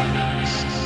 Christ.